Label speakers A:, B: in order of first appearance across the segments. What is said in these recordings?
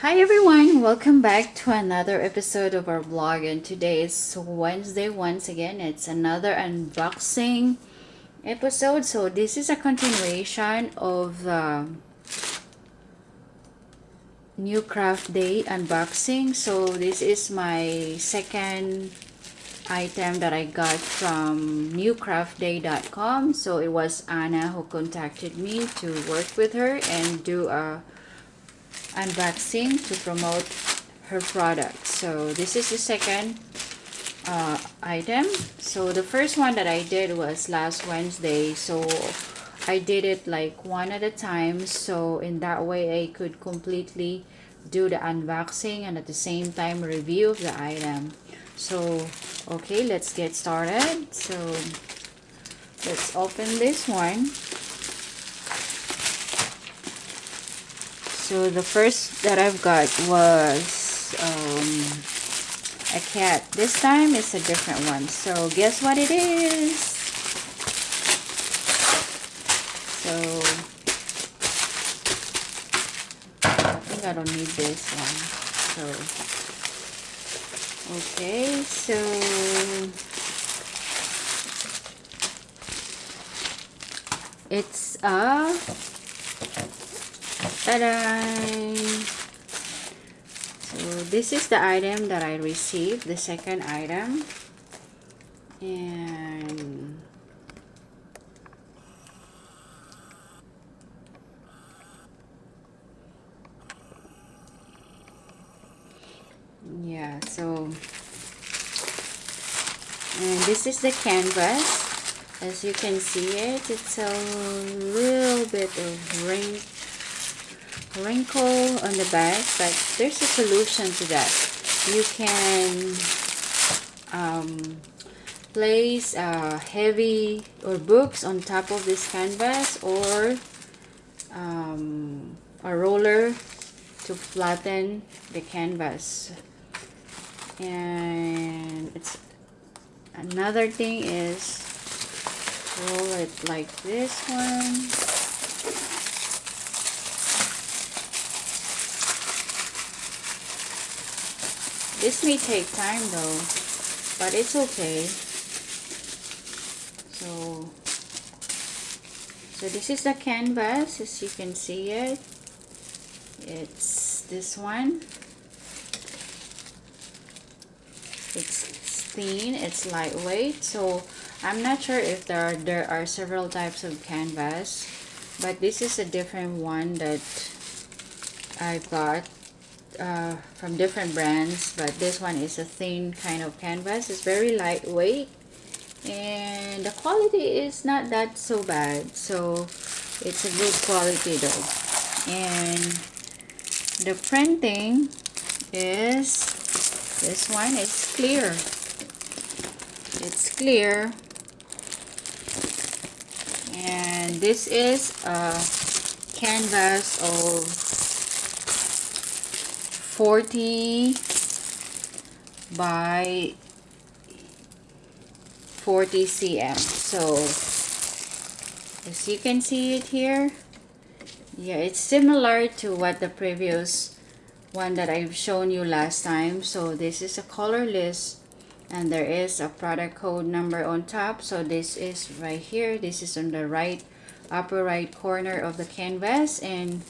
A: Hi everyone, welcome back to another episode of our vlog and today is Wednesday once again. It's another unboxing episode. So this is a continuation of the new craft day unboxing. So this is my second item that I got from newcraftday.com. So it was Anna who contacted me to work with her and do a unboxing to promote her product. So this is the second uh, item. So the first one that I did was last Wednesday. So I did it like one at a time. So in that way I could completely do the unboxing and at the same time review of the item. So okay let's get started. So let's open this one so the first that I've got was um, a cat. This time it's a different one. So guess what it is? So I think I don't need this one. So okay so it's a Ta-da! So this is the item that I received, the second item. And yeah, so and this is the canvas. As you can see it, it's a little bit of ring wrinkle on the back but there's a solution to that. You can um, place uh, heavy or books on top of this canvas or um, a roller to flatten the canvas. And it's another thing is roll it like this one This may take time though, but it's okay. So, so this is the canvas as you can see it. It's this one. It's thin, it's lightweight. So I'm not sure if there are, there are several types of canvas, but this is a different one that I got uh, from different brands but this one is a thin kind of canvas. It's very lightweight and the quality is not that so bad. So it's a good quality though. And the printing is this one is clear. It's clear. And this is a canvas of 40 by 40 cm so as you can see it here yeah it's similar to what the previous one that I've shown you last time. So this is a colorless and there is a product code number on top. So this is right here. This is on the right upper right corner of the canvas. And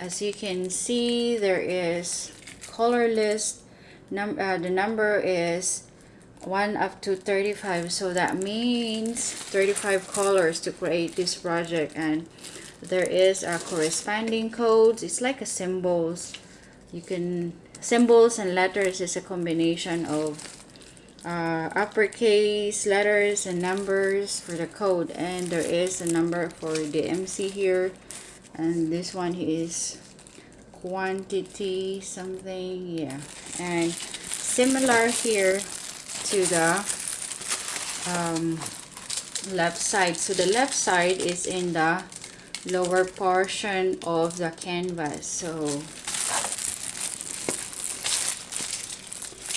A: as you can see there is color list num uh, the number is 1 up to 35 so that means 35 colors to create this project. And there is a corresponding codes. It's like a symbols. You can symbols and letters is a combination of uh, uppercase letters and numbers for the code. And there is a number for the MC here. And this one is quantity something yeah. And similar here to the um, left side. So the left side is in the lower portion of the canvas. So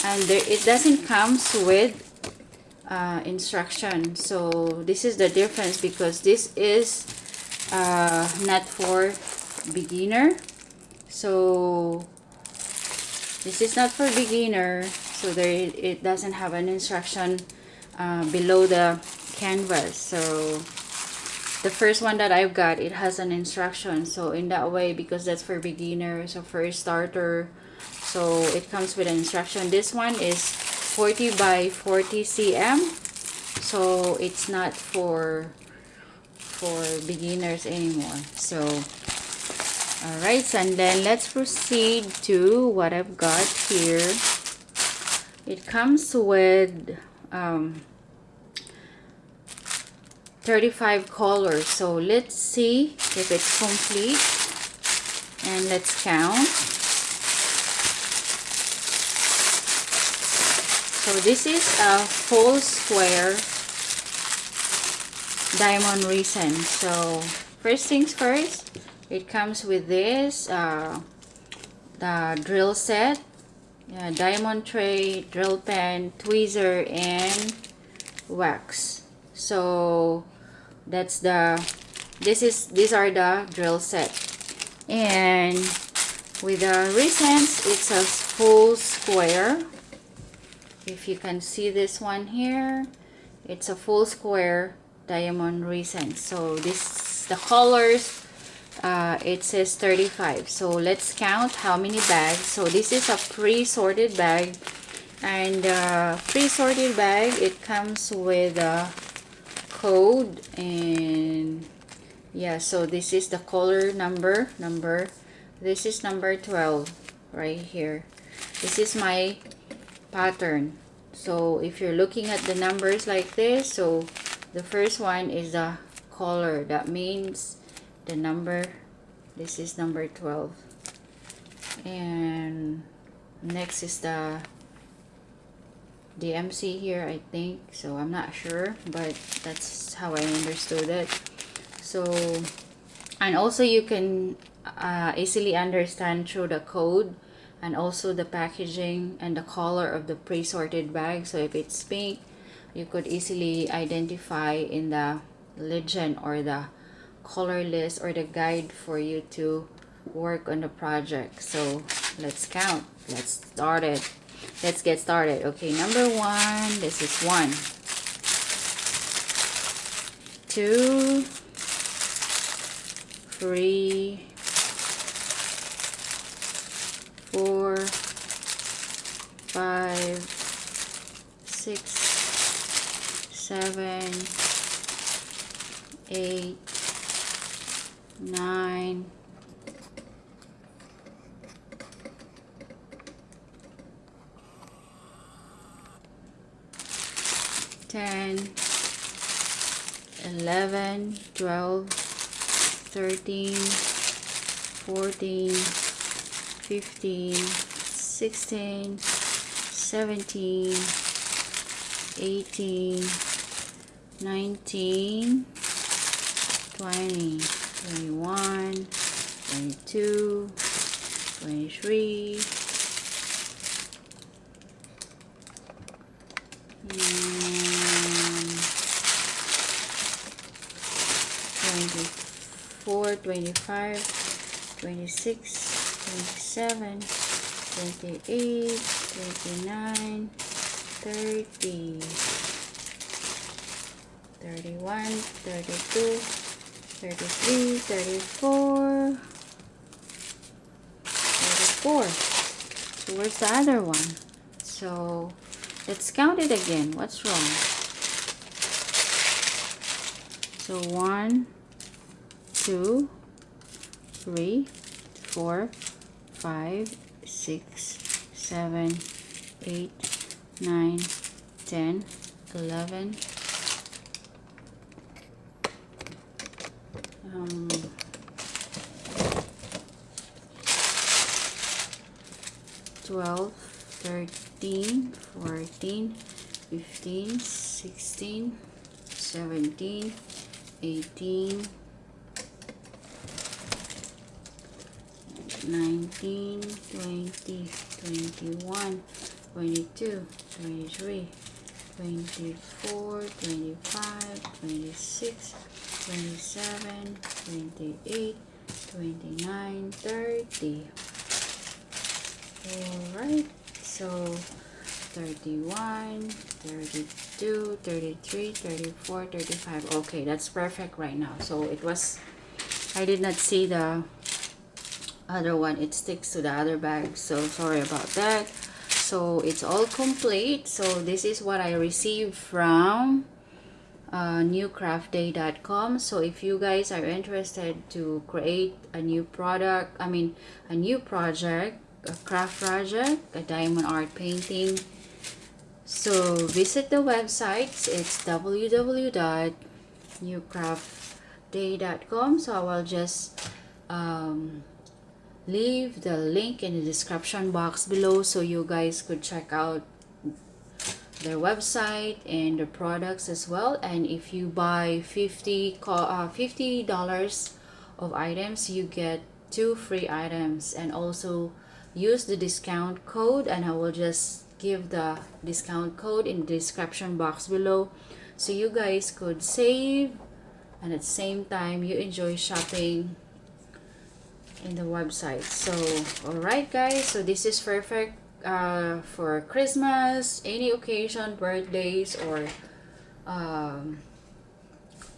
A: and there, it doesn't comes with uh, instruction. So this is the difference because this is uh, not for beginner so this is not for beginner so there it doesn't have an instruction uh, below the canvas. So the first one that I've got it has an instruction. So in that way because that's for beginners so for starter so it comes with an instruction. This one is 40 by 40 cm so it's not for for beginners anymore. So all right and then let's proceed to what I've got here. It comes with um, 35 colors. So let's see if it's complete. And let's count. So this is a full square diamond resin so first things first it comes with this uh, the drill set yeah, diamond tray drill pen tweezer and wax. So that's the this is these are the drill set. And with the resins it's a full square. If you can see this one here it's a full square diamond resin so this the colors uh, it says 35 so let's count how many bags. So this is a pre-sorted bag. And uh, pre-sorted bag it comes with a code and yeah so this is the color number number this is number 12 right here. This is my pattern. So if you're looking at the numbers like this so the first one is the color. That means the number. This is number 12 and next is the DMC here I think. So I'm not sure but that's how I understood it. So and also you can uh, easily understand through the code and also the packaging and the color of the pre-sorted bag. So if it's pink you could easily identify in the legend or the color list or the guide for you to work on the project. So let's count. Let's start it. Let's get started. Okay number one this is one. Two. Three. Four. Five. Six. Seven. Eight nine. Ten, eleven, twelve, thirteen, fourteen, fifteen, sixteen, seventeen, eighteen, nineteen, twenty, twenty-one, twenty-two, twenty-three. Twenty-four, twenty-five, twenty-six, twenty-seven, twenty-eight, twenty-nine, thirty, thirty-one, thirty-two, thirty-three, thirty-four, thirty-four. So where's the other one? So let's count it again. What's wrong? So one, two, three, four, five, six, seven, eight, nine, ten, eleven. Um, twelve, thirteen, fourteen, fifteen, sixteen, seventeen, eighteen. 19, 20, 21, 22, 23, 24, 25, 26, 27, 28, 29, 30, Alright, so 31, 32, 33, 34, 35. Okay, that's perfect right now. So it was, I did not see the other one. It sticks to the other bag. So sorry about that. So it's all complete. So this is what I received from uh, newcraftday.com so if you guys are interested to create a new product i mean a new project a craft project a diamond art painting so visit the website it's www.newcraftday.com so i will just um, leave the link in the description box below so you guys could check out their website and the products as well. And if you buy 50 uh, 50 dollars of items you get two free items. And also use the discount code and I will just give the discount code in the description box below so you guys could save and at the same time you enjoy shopping in the website. So all right guys so this is perfect uh, for Christmas, any occasion, birthdays, or um,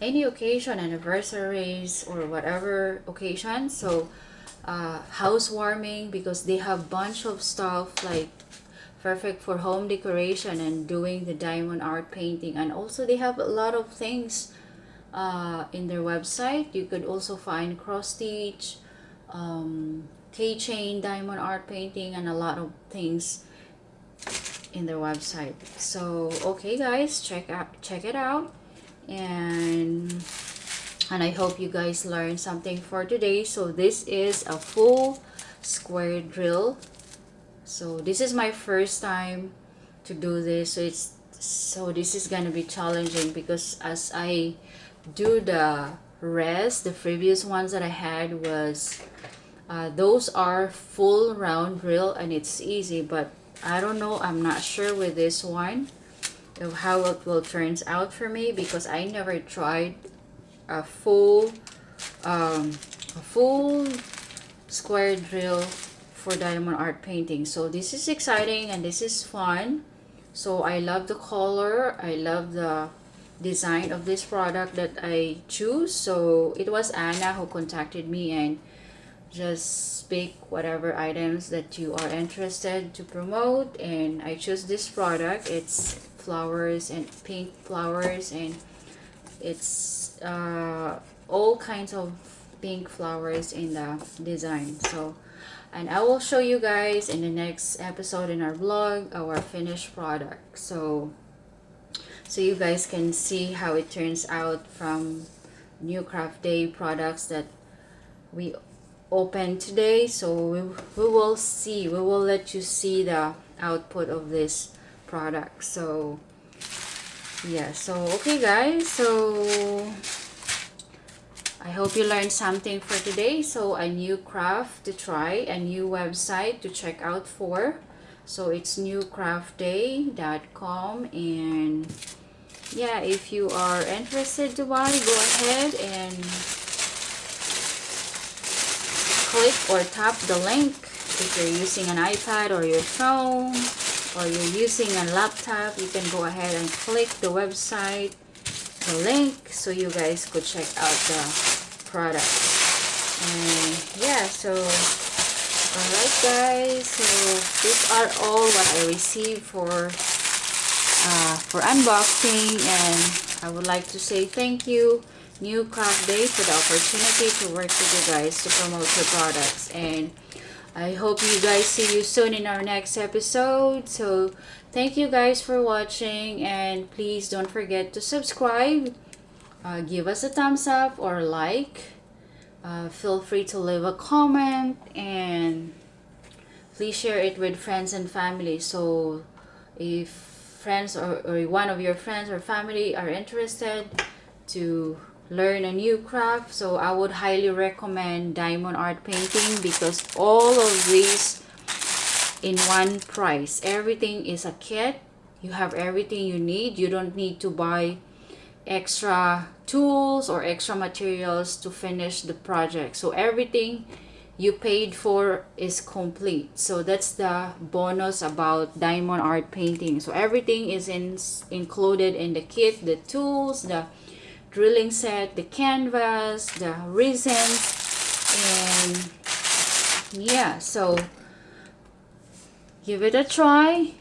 A: any occasion, anniversaries, or whatever occasion. So, uh, housewarming because they have bunch of stuff like perfect for home decoration and doing the diamond art painting. And also they have a lot of things uh, in their website. You could also find cross stitch, um, keychain, diamond art painting, and a lot of things in their website. So okay guys, check out check it out and and I hope you guys learned something for today. So this is a full square drill. So this is my first time to do this. So it's so this is gonna be challenging because as I do the rest, the previous ones that I had was uh, those are full round drill and it's easy but I don't know I'm not sure with this one of how it will turns out for me because I never tried a full um, a full square drill for diamond art painting. So this is exciting and this is fun. So I love the color I love the design of this product that I choose. So it was Anna who contacted me and just pick whatever items that you are interested to promote and I chose this product. It's flowers and pink flowers and it's uh, all kinds of pink flowers in the design. So and I will show you guys in the next episode in our vlog our finished product. So so you guys can see how it turns out from new craft day products that we open today so we, we will see we will let you see the output of this product. So yeah so okay guys so I hope you learned something for today. So a new craft to try a new website to check out for. So it's newcraftday.com and yeah if you are interested to buy go ahead and click or tap the link if you're using an iPad or your phone or you're using a laptop you can go ahead and click the website the link so you guys could check out the product. And yeah so alright guys so these are all what I received for uh, for unboxing and I would like to say thank you New Craft Day for the opportunity to work with you guys to promote your products. And I hope you guys see you soon in our next episode. So thank you guys for watching and please don't forget to subscribe. Uh, give us a thumbs up or like. Uh, feel free to leave a comment and please share it with friends and family so if friends or, or one of your friends or family are interested to learn a new craft so i would highly recommend diamond art painting because all of these in one price. Everything is a kit. You have everything you need. You don't need to buy extra tools or extra materials to finish the project. So everything you paid for is complete. So that's the bonus about diamond art painting. So everything is in included in the kit the tools the drilling set the canvas the resins and yeah so give it a try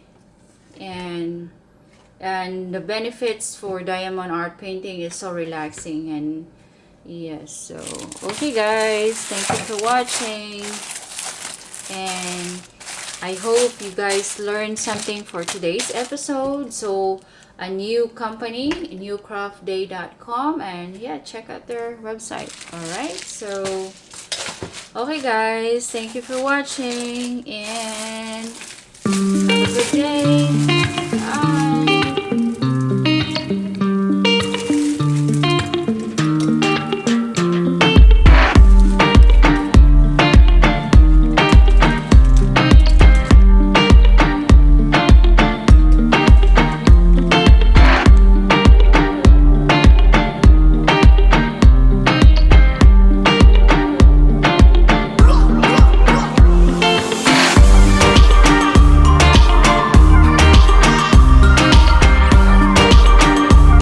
A: and and the benefits for diamond art painting is so relaxing and yes so okay guys thank you for watching and i hope you guys learned something for today's episode so a new company newcraftday.com and yeah check out their website. All right so okay guys thank you for watching and have a good day